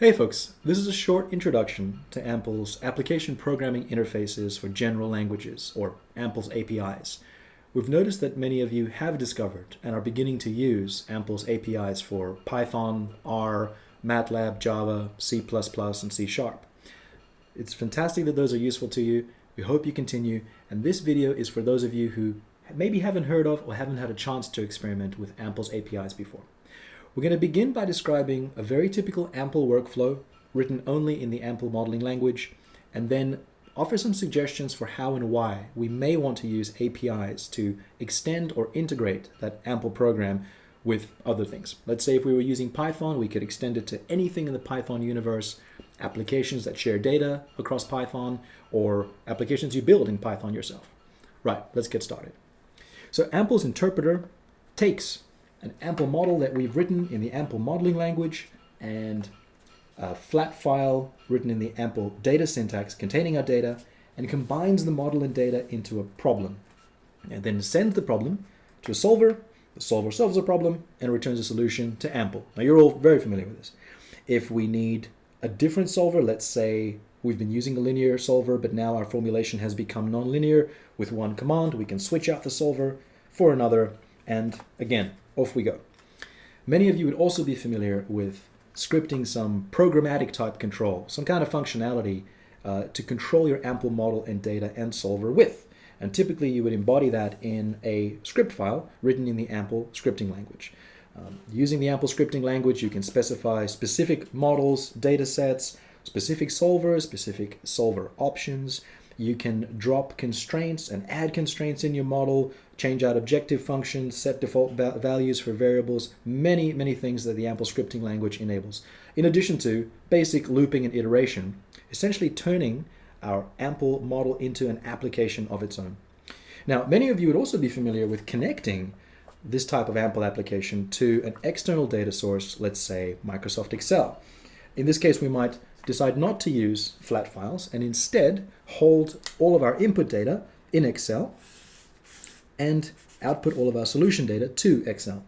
Hey folks, this is a short introduction to AMPL's Application Programming Interfaces for General Languages, or AMPL's APIs. We've noticed that many of you have discovered and are beginning to use AMPL's APIs for Python, R, MATLAB, Java, C++, and C Sharp. It's fantastic that those are useful to you. We hope you continue, and this video is for those of you who maybe haven't heard of or haven't had a chance to experiment with AMPL's APIs before. We're going to begin by describing a very typical AMPL workflow written only in the AMPL modeling language, and then offer some suggestions for how and why we may want to use APIs to extend or integrate that AMPL program with other things. Let's say if we were using Python, we could extend it to anything in the Python universe, applications that share data across Python, or applications you build in Python yourself. Right, let's get started. So AMPL's interpreter takes an AMPL model that we've written in the AMPL modeling language and a flat file written in the AMPL data syntax containing our data and combines the model and data into a problem and then sends the problem to a solver. The solver solves the problem and returns a solution to AMPL. Now you're all very familiar with this. If we need a different solver, let's say we've been using a linear solver, but now our formulation has become nonlinear, with one command, we can switch out the solver for another, and again, off we go. Many of you would also be familiar with scripting some programmatic type control, some kind of functionality uh, to control your AMPL model and data and solver with. And typically you would embody that in a script file written in the AMPL scripting language. Um, using the AMPL scripting language, you can specify specific models, data sets, specific solvers, specific solver options, you can drop constraints and add constraints in your model, change out objective functions, set default values for variables, many, many things that the AMPL scripting language enables. In addition to basic looping and iteration, essentially turning our AMPL model into an application of its own. Now, many of you would also be familiar with connecting this type of AMPL application to an external data source, let's say Microsoft Excel. In this case, we might decide not to use flat files and instead hold all of our input data in Excel and output all of our solution data to Excel.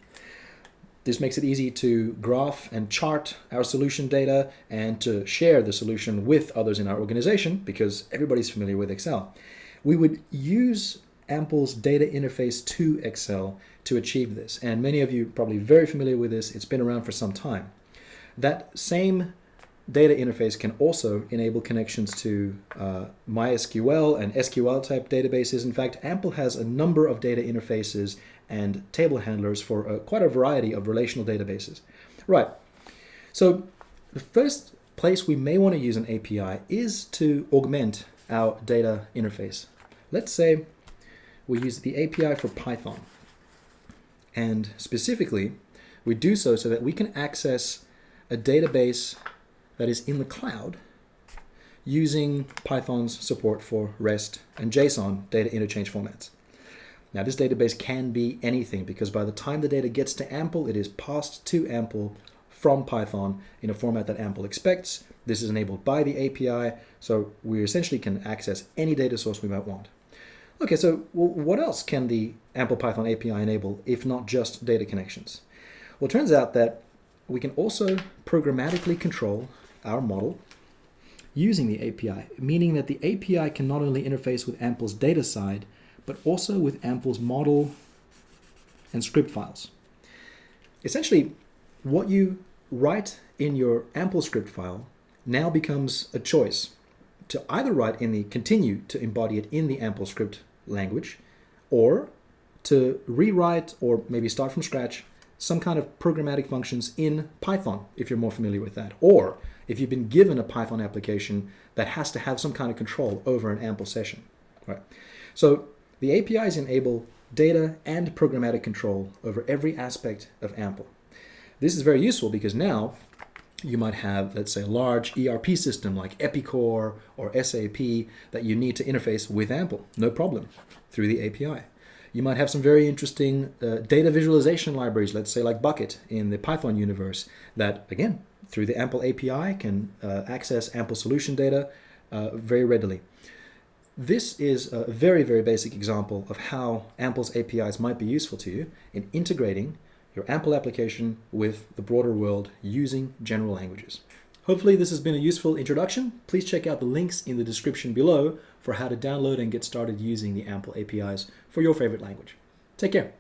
This makes it easy to graph and chart our solution data and to share the solution with others in our organization because everybody's familiar with Excel. We would use AMPL's data interface to Excel to achieve this. And many of you probably very familiar with this. It's been around for some time. That same data interface can also enable connections to uh, MySQL and SQL type databases. In fact, AMPL has a number of data interfaces and table handlers for uh, quite a variety of relational databases. Right, so the first place we may want to use an API is to augment our data interface. Let's say we use the API for Python. And specifically, we do so so that we can access a database that is in the cloud using Python's support for REST and JSON data interchange formats. Now this database can be anything because by the time the data gets to AMPL, it is passed to AMPL from Python in a format that AMPL expects. This is enabled by the API, so we essentially can access any data source we might want. Okay, so well, what else can the AMPL Python API enable if not just data connections? Well, it turns out that we can also programmatically control our model using the API, meaning that the API can not only interface with AMPL's data side, but also with AMPL's model and script files. Essentially, what you write in your AMPL script file now becomes a choice to either write in the continue to embody it in the AMPL script language, or to rewrite or maybe start from scratch some kind of programmatic functions in Python, if you're more familiar with that, or if you've been given a Python application that has to have some kind of control over an AMPL session. Right. So the APIs enable data and programmatic control over every aspect of AMPL. This is very useful because now you might have, let's say, a large ERP system like Epicor or SAP that you need to interface with AMPL, no problem, through the API. You might have some very interesting uh, data visualization libraries, let's say like Bokeh in the Python universe, that, again, through the AMPL API can uh, access AMPL solution data uh, very readily. This is a very, very basic example of how AMPL's APIs might be useful to you in integrating your AMPL application with the broader world using general languages. Hopefully this has been a useful introduction. Please check out the links in the description below for how to download and get started using the AMPL APIs for your favorite language. Take care.